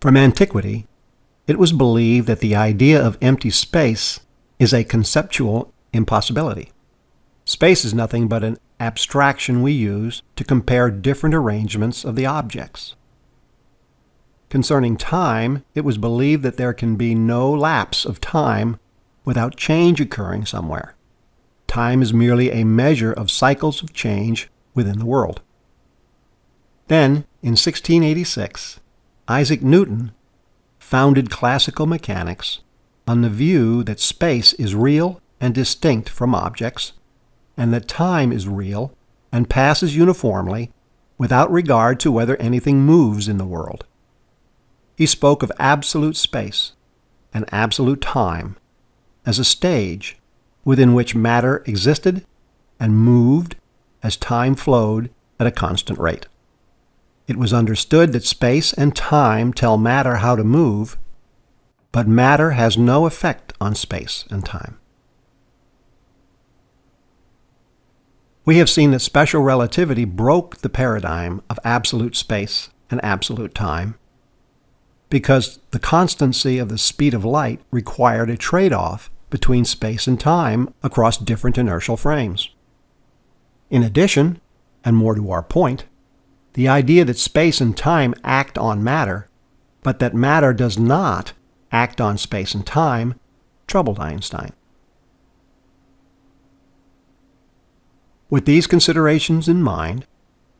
From antiquity, it was believed that the idea of empty space is a conceptual impossibility. Space is nothing but an abstraction we use to compare different arrangements of the objects. Concerning time, it was believed that there can be no lapse of time without change occurring somewhere. Time is merely a measure of cycles of change within the world. Then, in 1686, Isaac Newton founded classical mechanics on the view that space is real and distinct from objects, and that time is real and passes uniformly without regard to whether anything moves in the world. He spoke of absolute space and absolute time as a stage within which matter existed and moved as time flowed at a constant rate. It was understood that space and time tell matter how to move, but matter has no effect on space and time. We have seen that special relativity broke the paradigm of absolute space and absolute time because the constancy of the speed of light required a trade-off between space and time across different inertial frames. In addition, and more to our point, the idea that space and time act on matter, but that matter does not act on space and time, troubled Einstein. With these considerations in mind,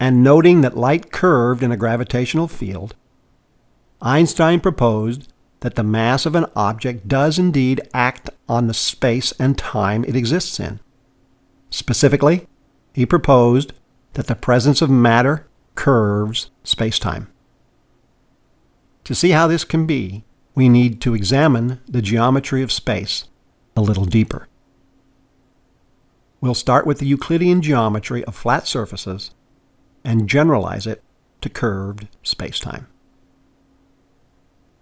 and noting that light curved in a gravitational field, Einstein proposed that the mass of an object does indeed act on the space and time it exists in. Specifically, he proposed that the presence of matter curves spacetime. To see how this can be, we need to examine the geometry of space a little deeper. We'll start with the Euclidean geometry of flat surfaces and generalize it to curved spacetime.